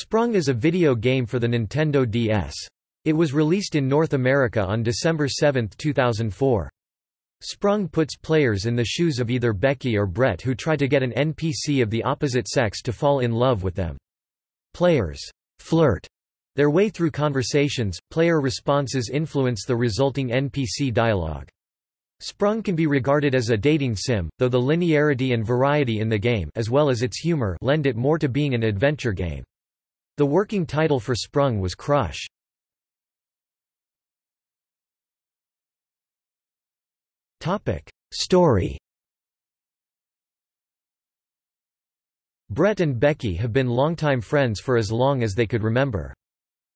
Sprung is a video game for the Nintendo DS. It was released in North America on December 7, 2004. Sprung puts players in the shoes of either Becky or Brett who try to get an NPC of the opposite sex to fall in love with them. Players flirt their way through conversations, player responses influence the resulting NPC dialogue. Sprung can be regarded as a dating sim, though the linearity and variety in the game as well as its humor lend it more to being an adventure game. The working title for Sprung was Crush. Story Brett and Becky have been longtime friends for as long as they could remember.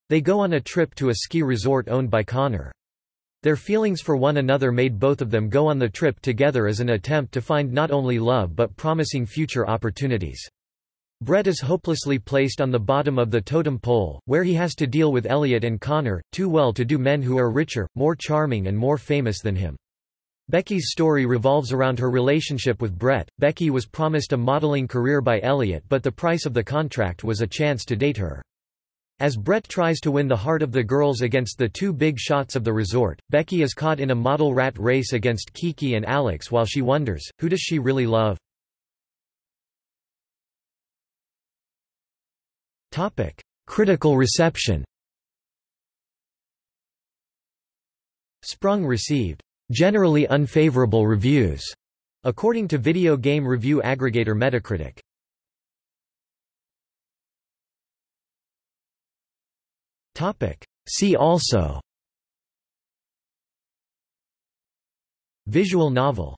They go on a trip to a ski resort owned by Connor. Their feelings for one another made both of them go on the trip together as an attempt to find not only love but promising future opportunities. Brett is hopelessly placed on the bottom of the totem pole, where he has to deal with Elliot and Connor, two well-to-do men who are richer, more charming and more famous than him. Becky's story revolves around her relationship with Brett. Becky was promised a modeling career by Elliot but the price of the contract was a chance to date her. As Brett tries to win the heart of the girls against the two big shots of the resort, Becky is caught in a model rat race against Kiki and Alex while she wonders, who does she really love? Critical reception Sprung received generally unfavorable reviews, according to video game review aggregator Metacritic. Topic: See also Visual novel